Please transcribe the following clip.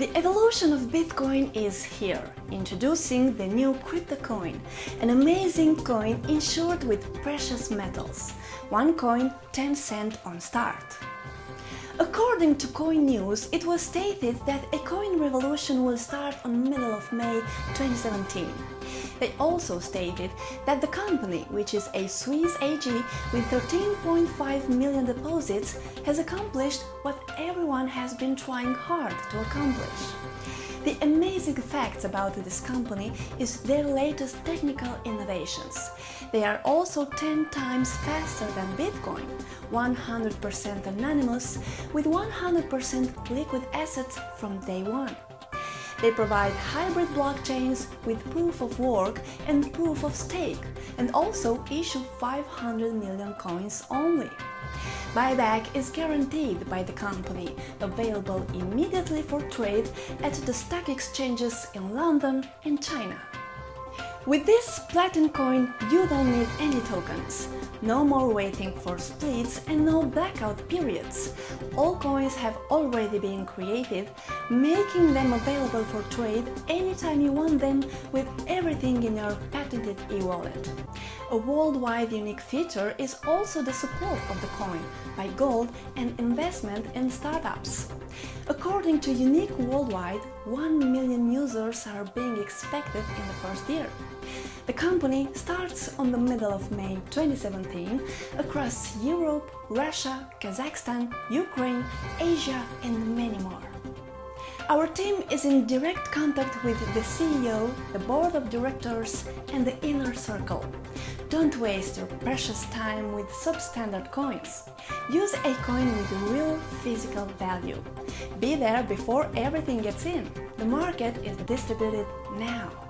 The evolution of Bitcoin is here, introducing the new crypto coin, an amazing coin insured with precious metals. One coin, 10 cent on start. According to Coin News, it was stated that a coin revolution will start on middle of May 2017. They also stated that the company, which is a Swiss AG with 13.5 million deposits, has accomplished what everyone has been trying hard to accomplish. The amazing facts about this company is their latest technical innovations. They are also 10 times faster than Bitcoin, 100% anonymous, with 100% liquid assets from day one. They provide hybrid blockchains with proof of work and proof of stake and also issue 500 million coins only. Buyback is guaranteed by the company, available immediately for trade at the stock exchanges in London and China. With this Platinum coin, you don't need any tokens. No more waiting for splits and no blackout periods. All coins have already been created, making them available for trade anytime you want them with everything in your patented e-wallet. A worldwide unique feature is also the support of the coin by gold and investment in startups. According to Unique Worldwide, 1 million users are being expected in the first year. The company starts on the middle of May 2017 across Europe, Russia, Kazakhstan, Ukraine, Asia and many more. Our team is in direct contact with the CEO, the board of directors and the inner circle. Don't waste your precious time with substandard coins. Use a coin with real physical value. Be there before everything gets in. The market is distributed now.